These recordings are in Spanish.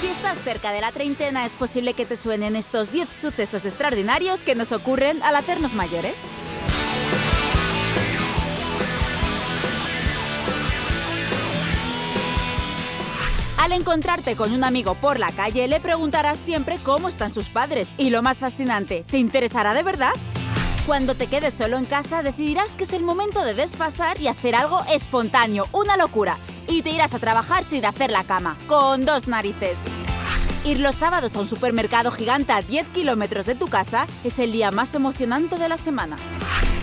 Si estás cerca de la treintena, es posible que te suenen estos 10 sucesos extraordinarios que nos ocurren al hacernos mayores. Al encontrarte con un amigo por la calle, le preguntarás siempre cómo están sus padres. Y lo más fascinante, ¿te interesará de verdad? Cuando te quedes solo en casa, decidirás que es el momento de desfasar y hacer algo espontáneo, una locura. Y te irás a trabajar sin hacer la cama, con dos narices. Ir los sábados a un supermercado gigante a 10 kilómetros de tu casa es el día más emocionante de la semana.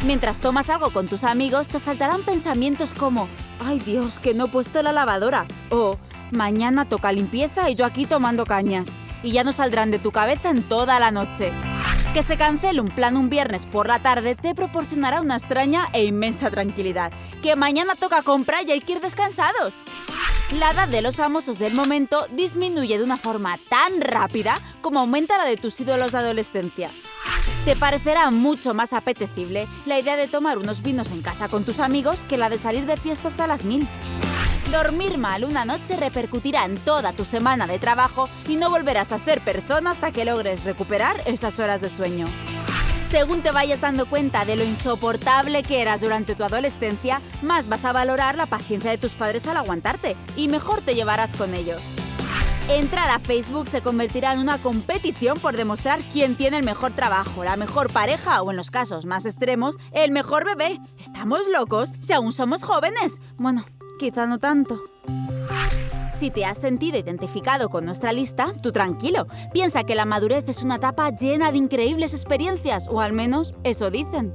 Mientras tomas algo con tus amigos, te saltarán pensamientos como ¡Ay Dios, que no he puesto la lavadora! o Mañana toca limpieza y yo aquí tomando cañas. Y ya no saldrán de tu cabeza en toda la noche. Que se cancele un plan un viernes por la tarde te proporcionará una extraña e inmensa tranquilidad. Que mañana toca comprar y hay que ir descansados. La edad de los famosos del momento disminuye de una forma tan rápida como aumenta la de tus ídolos de adolescencia. Te parecerá mucho más apetecible la idea de tomar unos vinos en casa con tus amigos que la de salir de fiesta hasta las mil. Dormir mal una noche repercutirá en toda tu semana de trabajo y no volverás a ser persona hasta que logres recuperar esas horas de sueño. Según te vayas dando cuenta de lo insoportable que eras durante tu adolescencia, más vas a valorar la paciencia de tus padres al aguantarte y mejor te llevarás con ellos. Entrar a Facebook se convertirá en una competición por demostrar quién tiene el mejor trabajo, la mejor pareja o, en los casos más extremos, el mejor bebé. ¿Estamos locos? Si aún somos jóvenes. Bueno, quizá no tanto. Si te has sentido identificado con nuestra lista, tú tranquilo. Piensa que la madurez es una etapa llena de increíbles experiencias, o al menos eso dicen.